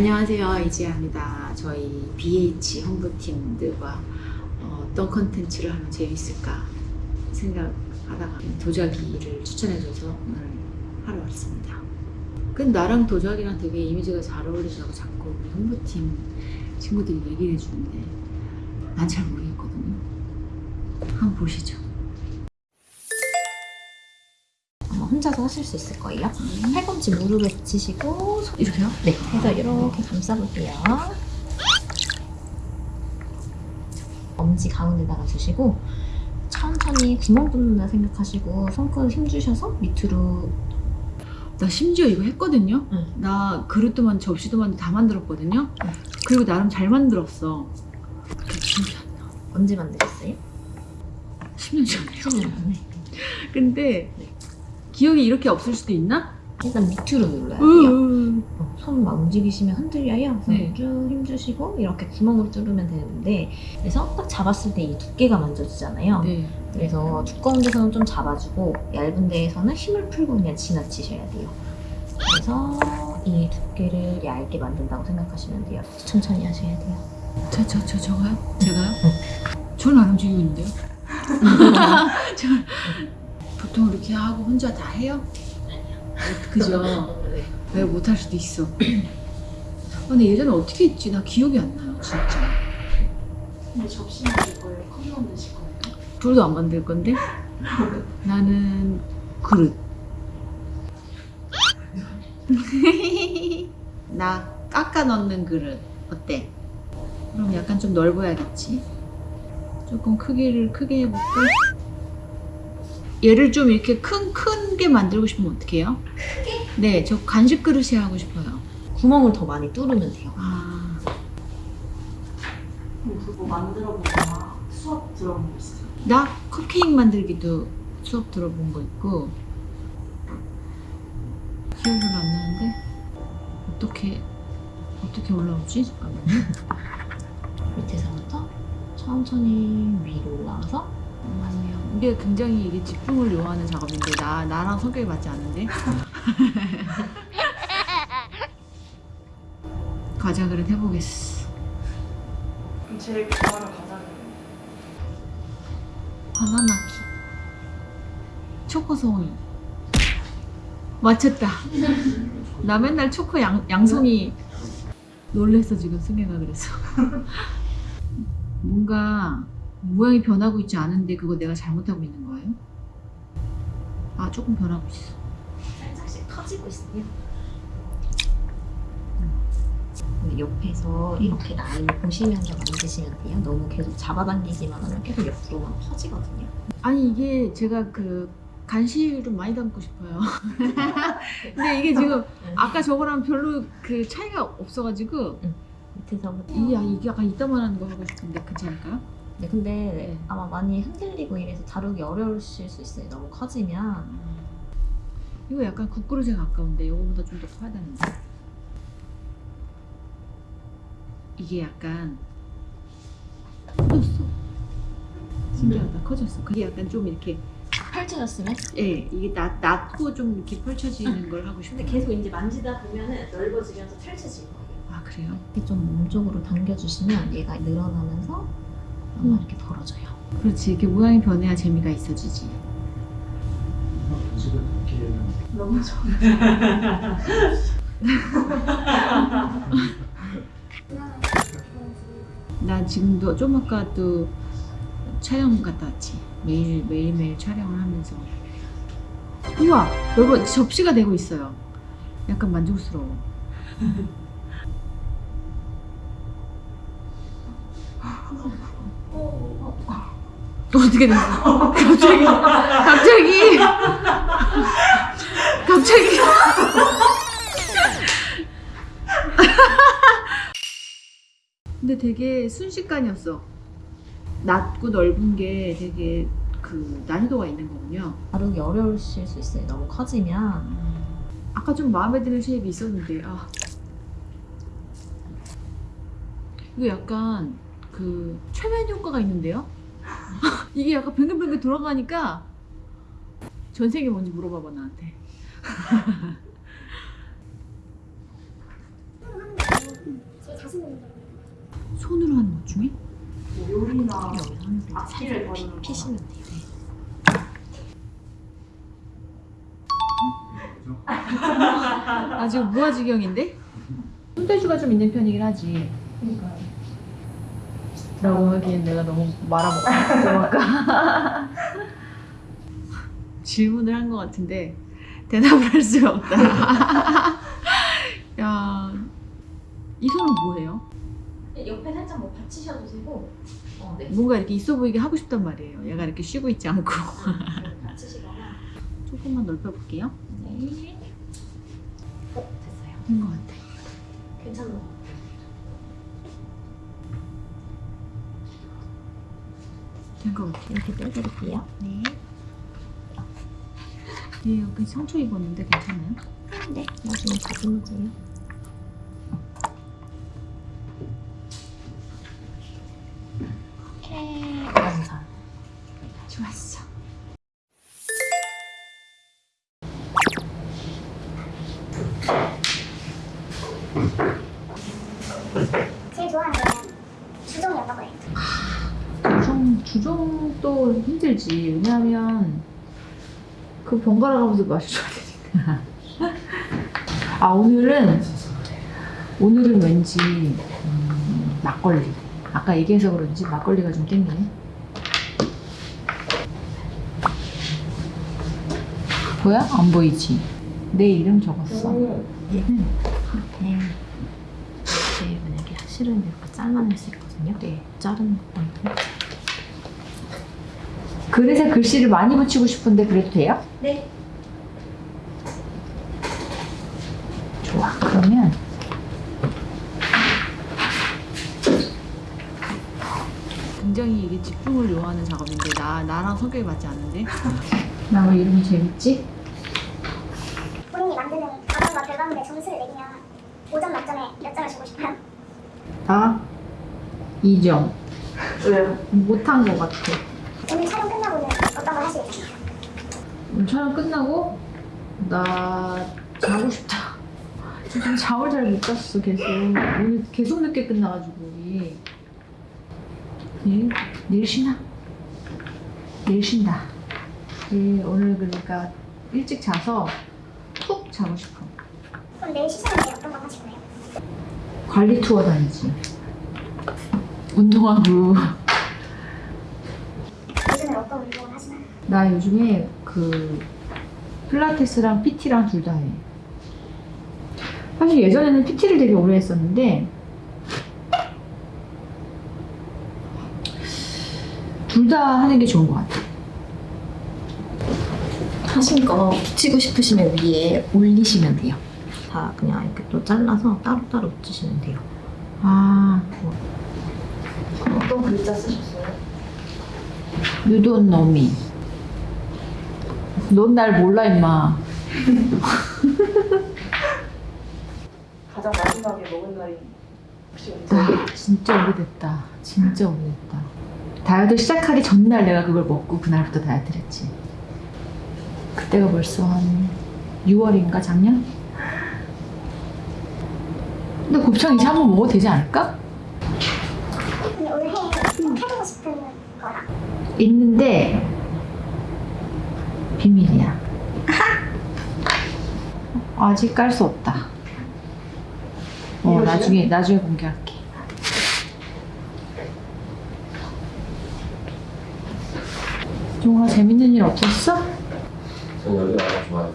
안녕하세요 이지아입니다. 저희 BH 홍보팀들과 어, 어떤 컨텐츠를 하면 재밌을까 생각하다가 도자기를 추천해줘서 오늘 하러 왔습니다. 근데 나랑 도자기랑 되게 이미지가 잘 어울린다고 자꾸 우리 홍보팀 친구들이 얘기를 해주는데 난 잘 모르겠거든요. 한번 보시죠. 혼자서 하실 수 있을 거예요. 팔꿈치 무릎에 붙이시고 이렇게요? 네, 해서 이렇게 감싸볼게요. 엄지 가운데다가 두시고 천천히 구멍 뚫는다 생각하시고 손끝 힘 주셔서 밑으로 나 심지어 이거 했거든요. 응. 나 그릇도 만 접시도 만다 만들었거든요. 응. 그리고 나름 잘 만들었어. 언제 만드셨어요? 10년 전에. 10년 전에. 근데 네. 기억이 이렇게 없을 수도 있나? 일단 밑으로 눌러야 돼요. 으. 어, 손막 움직이시면 흔들려요. 그래서 네. 쭉 힘주시고 이렇게 구멍으로 뚫으면 되는데 그래서 딱 잡았을 때 이 두께가 만져지잖아요. 네. 그래서 두꺼운 데서는 좀 잡아주고 얇은 데에서는 힘을 풀고 그냥 지나치셔야 돼요. 그래서 이 두께를 얇게 만든다고 생각하시면 돼요. 천천히 하셔야 돼요. 저, 저, 저, 저가요? 제가요? 저는 안 움직이고 있는데요. 저, 보통 이렇게 하고 혼자 다 해요? 그죠? 네. 내가 못할 수도 있어. 아, 근데 예전에 어떻게 했지? 나 기억이 안 나요, 진짜. 근데 접시 만들 거예요? 컵 만드실 거예요? 둘도 안 만들 건데? 나는 그릇. 나 깎아 넣는 그릇. 어때? 그럼 약간 좀 넓어야겠지? 조금 크기를 크게 해볼까? 얘를 좀 이렇게 큰, 큰 게 만들고 싶으면 어떡해요? 크게? 네, 저 간식 그릇이 하고 싶어요. 구멍을 더 많이 뚫으면 돼요. 아, 그럼 그거 만들어 보거나 수업 들어본 거 있어요? 나 컵케이크 만들기도 수업 들어본 거 있고 기억이 안 나는데 어떻게 어떻게 올라오지? 잠깐만요. 밑에서부터 천천히 위로 올라와서. 이게 굉장히 이게 집중을 요하는 작업인데 나 나랑 성격이 맞지 않는데. 과자 그릇 해보겠어. 제일 좋아하는 과자는? 바나나키. 초코송이. 맞췄다. 나 맨날 초코 양, 양송이 놀랬어 지금 승혜가 그래서. 뭔가 모양이 변하고 있지 않은데 그거 내가 잘못하고 있는 거예요? 아 조금 변하고 있어 살짝씩 터지고 있어요. 네, 옆에서 이렇게 라인을 보시면서 만드시면 돼요. 너무 계속 잡아당기기만 하면 계속 옆으로만 퍼지거든요. 아니 이게 제가 그 간식을 많이 담고 싶어요 근데 이게 지금 아까 저거랑 별로 그 차이가 없어가지고 밑에서부터 이게, 이게 약간 이따만한 거 하고 싶은데 괜찮을까요? 네, 근데 네. 아마 많이 흔들리고 이래서 다루기 어려우실 수 있어요. 너무 커지면. 이거 약간 국그릇에 가까운데 이거보다 좀 더 커야 되는데 이게 약간 커졌어 신기하다 커졌어 그게 약간 좀 이렇게 펼쳐졌으면? 예 이게 낮, 낮고 좀 이렇게 펼쳐지는 걸 하고 싶은데 근데 계속 이제 만지다 보면은 넓어지면서 펼쳐질 거예요. 아 그래요? 이렇게 좀 몸쪽으로 당겨주시면 얘가 늘어나면서 아마 이렇게 벌어져요. 그렇지. 이렇게 모양이 변해야 재미가 있어지지. 너무 좋아. 나 지금도 좀 아까도 촬영 갔다 왔지. 매일 매일 매일 촬영을 하면서. 우와! 여보 접시가 되고 있어요. 약간 만족스러워 어떻게 됐어? 갑자기 갑자기? 갑자기? 근데 되게 순식간이었어. 낮고 넓은 게 되게 그 난이도가 있는 거군요. 다루기 어려우실 수 있어요. 너무 커지면. 아까 좀 마음에 드는 쉐입이 있었는데 아. 이거 약간 그 최면 효과가 있는데요? 이게 약간 뱅글뱅글 돌아가니까 전생이 뭔지 물어봐봐 나한테. 손으로 하는 것 중에? 뭐 요리나 악기를 거. 피시면 돼요. 아주 무아지경인데? 손대주가 좀 있는 편이긴 하지. 라고 하기엔 내가 너무 말아먹었으니까 질문을 한 것 같은데 대답을 할 수가 없다. 야, 이 손은 뭐예요? 옆에 살짝 뭐 받치셔도 되고 어, 네. 뭔가 이렇게 있어 보이게 하고 싶단 말이에요. 얘가 이렇게 쉬고 있지 않고 받치시거나 조금만 넓혀볼게요. 네. 어, 됐어요. 된 것 같아. 괜 된것 같아. 이렇게 떼드릴게요. 네. 얘 여기 상처 입었는데 괜찮아요? 네. 나중에. 오케이. 감사. 좋았어. 제일 좋아하는 거는 주종이었던 거예요. 주종, 주종도 힘들지. 왜냐하면 그 번갈아 가면서 마셔줘야 되니까. 아, 오늘은, 오늘은 왠지, 음, 막걸리. 아까 얘기해서 그런지 막걸리가 좀 땡기네. 보여? 안 보이지? 내 이름 적었어. 얘는 이렇게 이제 만약에 실은 이렇게 잘라낼 수 있거든요. 네. 자르는 것도 글에서 글씨를 많이 붙이고 싶은데 그래도 돼요? 네. 좋아. 그러면 굉장히 이게 집중을 요하는 작업인데 나 나랑 성격이 맞지 않는데? 나 왜 이름이 재밌지? 본인이 만드는 단어과 결과물에 점수를 매기면 5점 만점에 몇 점을 주고 싶어요? 나 2점. 왜요? 못한 것 같아. 오늘 촬영 끝나고는 어떤 걸 하시겠어요? 오늘 촬영 끝나고 나 자고 싶다. 지금 잠을 잘 못 잤어 계속. 오늘 계속 늦게 끝나가지고 우리. 내일 내일 쉬나? 내일 쉰다. 예, 오늘 그러니까 일찍 자서 푹 자고 싶어. 그럼 내일 쉬시는데 어떤 걸 하실 거예요? 관리 투어 다니지. 운동하고. 요즘에 어떤 운동을 하시나요? 나 요즘에 그 필라테스랑 PT랑 둘 다 해. 사실 예전에는 PT를 되게 오래 했었는데 둘 다 하는 게 좋은 것 같아. 하신 거 붙이고 싶으시면 위에 올리시면 돼요. 다 그냥 이렇게 또 잘라서 따로따로 붙이시면 돼요. 아, 어떤 글자 쓰셨어요? you don't know me. 넌 날 몰라 임마. 가장 마지막에 먹은 날이 혹시 언제? 아, 진짜 오래됐다. 진짜 오래됐다. 다이어트 시작하기 전날 내가 그걸 먹고 그날부터 다이어트를 했지. 그때가 벌써 한 6월인가 작년? 근데 곱창 이제 한 번 먹어도 되지 않을까? 있는데 비밀이야. 아직 깔 수 없다. 어? 나중에 나중에 공개할게. 종아 재밌는 일 없었어? 전 여기 나가 좋아하지.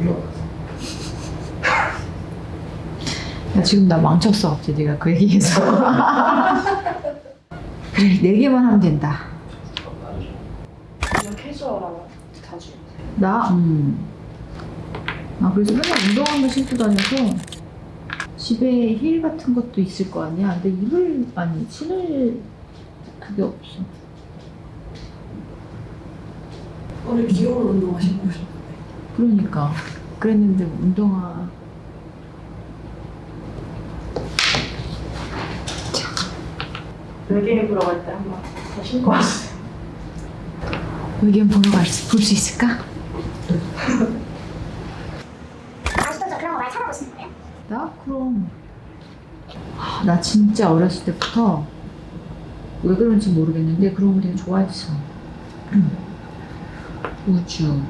올라가서. 야 지금 나 망쳤어 갑자기 네가 그 얘기해서. 그래 네 개만 하면 된다. 그냥 캐주얼하고 자주 나? 음. 아, 그래서 맨날 운동화만 신고 다녀서 집에 힐 같은 것도 있을 거 아니야. 근데 입을, 아니, 신을 그게 없어. 오늘 귀여운 운동 하신 거죠? 그러니까. 그랬는데 운동화. 외계인 보러 갈때 한번 더 신고 왔어요 의견 보러 갈 수, 볼 수 있을까? 아직도 저 그런 거 많이 찾아보시는 거예요? 나? 그럼. 아, 나 진짜 어렸을 때부터 왜 그런지 모르겠는데 그런 거 되게 좋아했어. 우주,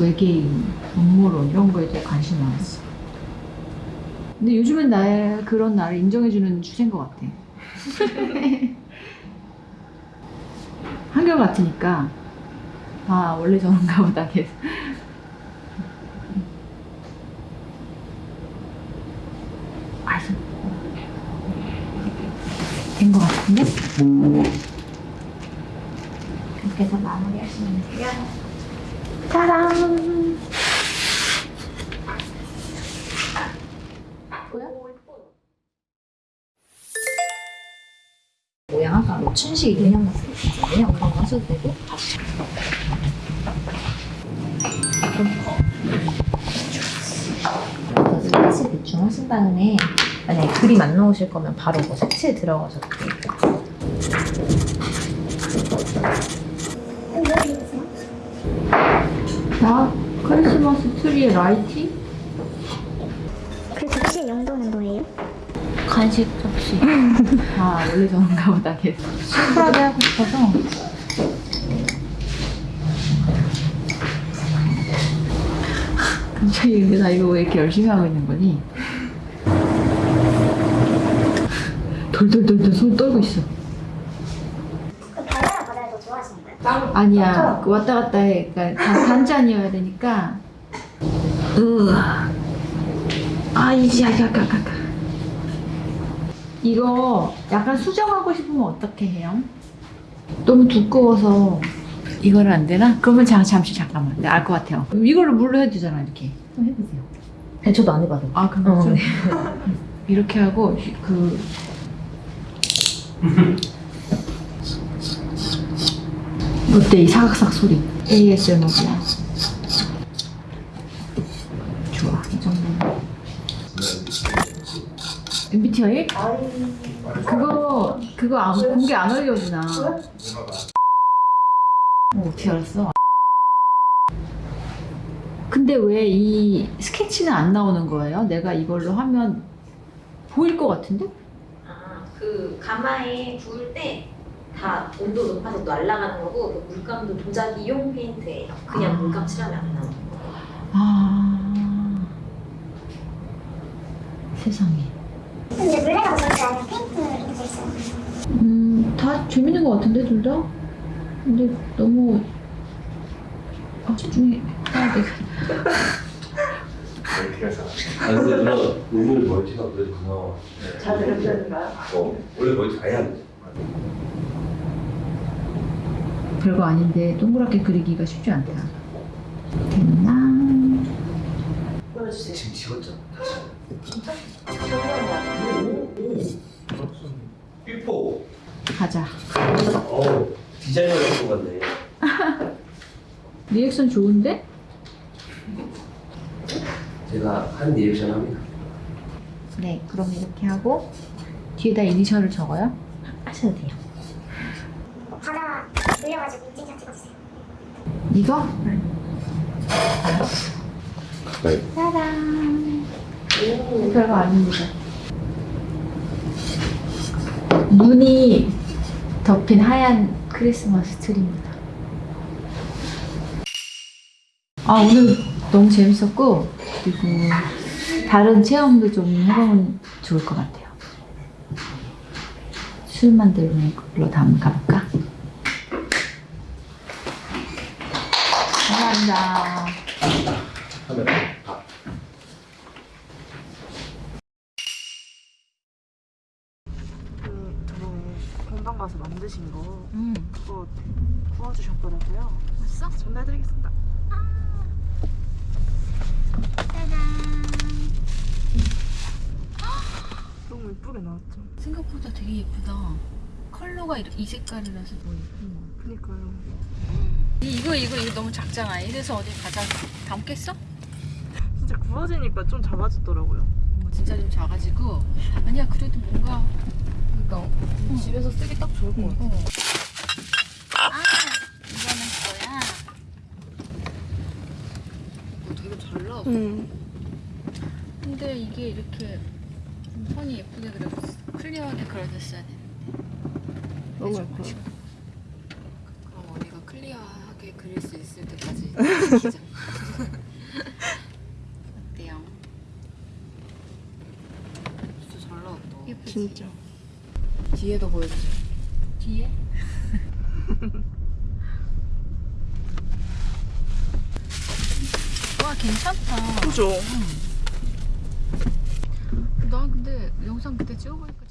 외계인, 음모론 이런 거에 대해 관심이 많았어. 근데 요즘은 나의 그런 나를 인정해주는 추세인 것 같아. 한결 같으니까 아 원래 저런가 보다 계속. 아주 된것 같은데? 이렇게 해서 마무리하시면 돼요. 짜란! 모양 아까 뭐 춘식 인형 같은 거 있잖아요. 그런 거 하셔도 되고 색칠 대충 하신 다음에 만약에 그림 안 나오실 거면 바로 뭐 색칠 들어가셔도 돼요. 나 크리스마스 트리에 라이팅? 그 접시의 용도는 뭐예요? 간식 접시. 아 원래 저런가 보다 계속. 심플하게 하고 싶어서. 갑자기 근데 나 이거 왜 이렇게 열심히 하고 있는 거니? 돌돌돌돌 손 떨고 있어. 거예요? 아니야. 그 왔다 갔다 해. 그러니까 단, 단짠이어야 되니까. 으. 아, 이제 아까 아까 아까. 이거 약간 수정하고 싶으면 어떻게 해요? 너무 두꺼워서 이거를 안 되나? 그러면 자, 잠시 잠깐만. 내가 알것 같아요. 이거를 물로 해도 되잖아, 이렇게. 해보세요. 네, 저도 안 해봐도. 아, 그럼 어, 좀 네. 이렇게 하고 그 어때 이 사각삭 소리 ASMR이야 좋아 이 정도 MBTI? 그거 그거 안, 공개 안 올려주나 어, 어떻게 알았어? 근데 왜 이 스케치는 안 나오는 거예요? 내가 이걸로 하면 보일 것 같은데? 아, 그 가마에 구울 때 다 온도 높아서 날아가는 거고 그 물감도 도자기용 페인트예요. 그냥 아. 물감 칠하면 안 나오는 거. 아 세상에 근데 물레가 더 좋을까요? 아니면 페인트 더 있어요? 음 다 재밌는 것 같은데 둘 다? 근데 너무 아 집중해야 돼아 근데 너 오늘 멀티가 그래도 그나마 잘 들으셨는가요? 어 원래 멀티 아예 안 돼. 별거 아닌데 동그랗게 그리기가 쉽지 않다 됐나? 보여주세요. 지금 지웠잖아 다시 삐뽀 가자 어 디자이너 같은 것 같네 리액션 좋은데? 제가 한 리액션 합니다 네 그럼 이렇게 하고 뒤에다 이니셜을 적어요? 하셔도 돼요. 바다 물려가지고 인증샷 찍어주세요. 이거? 네. 짜란. 별거 아닙니다. 눈이 덮인 하얀 크리스마스 트리입니다. 아, 오늘 너무 재밌었고, 그리고 다른 체험도 좀 해보면 좋을 것 같아요. 술 만드는 걸로 다음 가볼까? 감사합니다. 카메라 아. 그 공방 가서 만드신 거 음, 그거 구워주셨더라고요. 왔어? 전달해드리겠습니다. 너무 예쁘게 나왔죠? 생각보다 되게 예쁘다. 컬러가 이, 이 색깔이라서 더 예쁜 거. 그니까요. 이거 이거 이거 너무 작잖아. 이래서 어디 가자 담겠어? 진짜 구워지니까 좀 작아지더라고요. 어, 진짜 좀 작아지고 아니야 그래도 뭔가 그러니까 집에서 쓰기 딱 좋을 것 같아요. 아 이거는 거야. 어, 되게 잘 나왔어. 음. 근데 이게 이렇게 선이 예쁘게 그려졌어. 클리어하게 그려졌어야 되는데. 너무 예뻐. 그럼 언니가 클리어하게 그릴 수 있을 때까지 지키자. 어때요? 진짜 잘 나왔다. 예쁘지? 진짜. 뒤에도 보여주세요. 뒤에? 와 괜찮다. 그죠? 난 근데 영상 그때 찍어보니까.